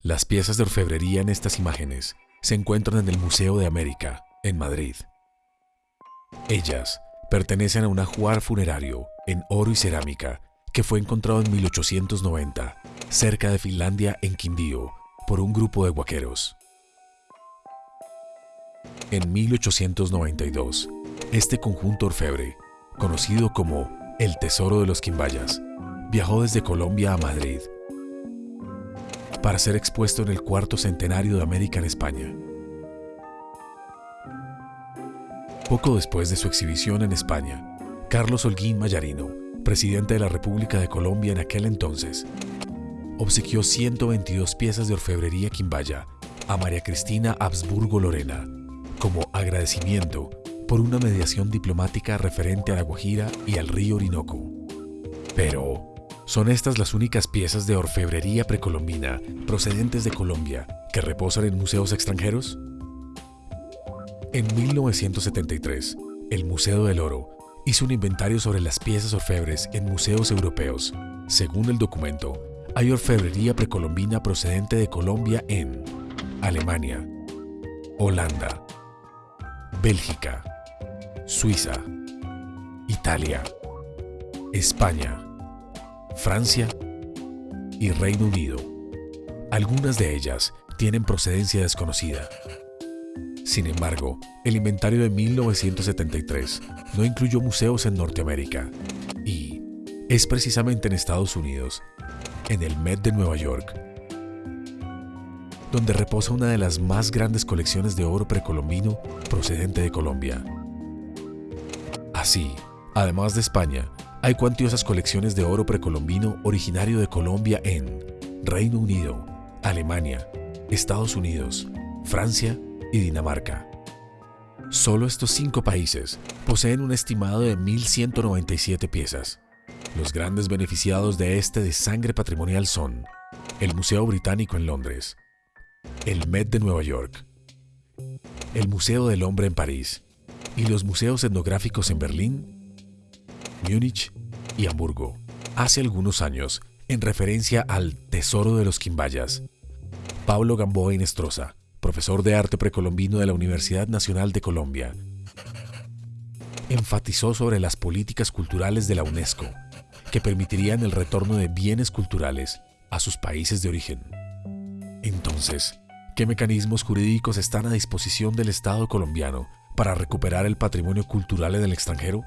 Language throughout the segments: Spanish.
Las piezas de orfebrería en estas imágenes se encuentran en el Museo de América, en Madrid. Ellas pertenecen a un ajuar funerario en oro y cerámica que fue encontrado en 1890, cerca de Finlandia, en Quindío, por un grupo de guaqueros. En 1892, este conjunto orfebre, conocido como el Tesoro de los Quimbayas, viajó desde Colombia a Madrid para ser expuesto en el cuarto centenario de América en España. Poco después de su exhibición en España, Carlos Holguín Mayarino, presidente de la República de Colombia en aquel entonces, obsequió 122 piezas de orfebrería quimbaya a María Cristina Habsburgo Lorena como agradecimiento por una mediación diplomática referente a la Guajira y al río Orinoco. Pero, ¿son estas las únicas piezas de orfebrería precolombina procedentes de Colombia que reposan en museos extranjeros? En 1973, el Museo del Oro hizo un inventario sobre las piezas orfebres en museos europeos. Según el documento, hay orfebrería precolombina procedente de Colombia en Alemania, Holanda, Bélgica, Suiza, Italia, España, Francia y Reino Unido. Algunas de ellas tienen procedencia desconocida. Sin embargo, el inventario de 1973 no incluyó museos en Norteamérica y es precisamente en Estados Unidos, en el Met de Nueva York, donde reposa una de las más grandes colecciones de oro precolombino procedente de Colombia. Así, además de España, hay cuantiosas colecciones de oro precolombino originario de Colombia en Reino Unido, Alemania, Estados Unidos, Francia y Dinamarca. Solo estos cinco países poseen un estimado de 1.197 piezas. Los grandes beneficiados de este de sangre patrimonial son el Museo Británico en Londres, el Met de Nueva York, el Museo del Hombre en París y los museos etnográficos en Berlín, Múnich y Hamburgo. Hace algunos años, en referencia al Tesoro de los Quimbayas, Pablo Gamboa Inestrosa profesor de arte precolombino de la Universidad Nacional de Colombia, enfatizó sobre las políticas culturales de la UNESCO que permitirían el retorno de bienes culturales a sus países de origen. Entonces, ¿qué mecanismos jurídicos están a disposición del Estado colombiano para recuperar el patrimonio cultural en el extranjero?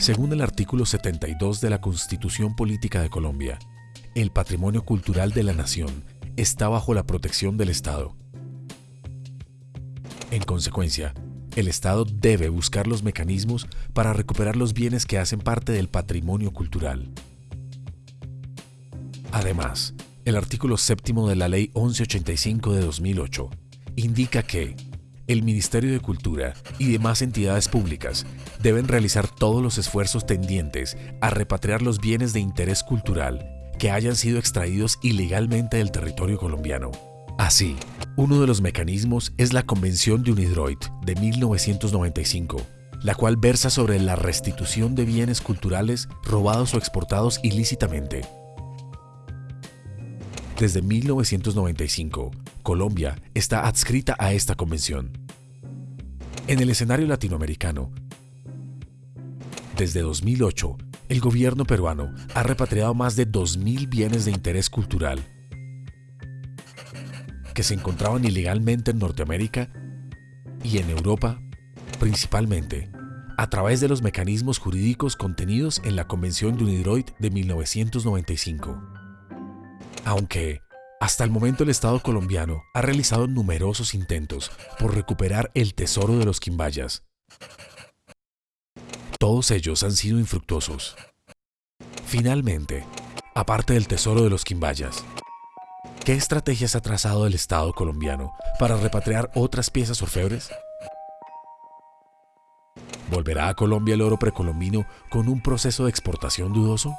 Según el artículo 72 de la Constitución Política de Colombia, el patrimonio cultural de la nación está bajo la protección del Estado. En consecuencia, el Estado debe buscar los mecanismos para recuperar los bienes que hacen parte del patrimonio cultural. Además, el artículo séptimo de la Ley 1185 de 2008 indica que el Ministerio de Cultura y demás entidades públicas deben realizar todos los esfuerzos tendientes a repatriar los bienes de interés cultural que hayan sido extraídos ilegalmente del territorio colombiano. Así, uno de los mecanismos es la Convención de Unidroit de 1995, la cual versa sobre la restitución de bienes culturales robados o exportados ilícitamente. Desde 1995, Colombia está adscrita a esta convención. En el escenario latinoamericano, desde 2008, el gobierno peruano ha repatriado más de 2.000 bienes de interés cultural que se encontraban ilegalmente en Norteamérica y en Europa, principalmente a través de los mecanismos jurídicos contenidos en la Convención de Unidroit de 1995. Aunque, hasta el momento el Estado colombiano ha realizado numerosos intentos por recuperar el tesoro de los quimbayas, todos ellos han sido infructuosos. Finalmente, aparte del tesoro de los quimbayas, ¿qué estrategias ha trazado el Estado colombiano para repatriar otras piezas orfebres? ¿Volverá a Colombia el oro precolombino con un proceso de exportación dudoso?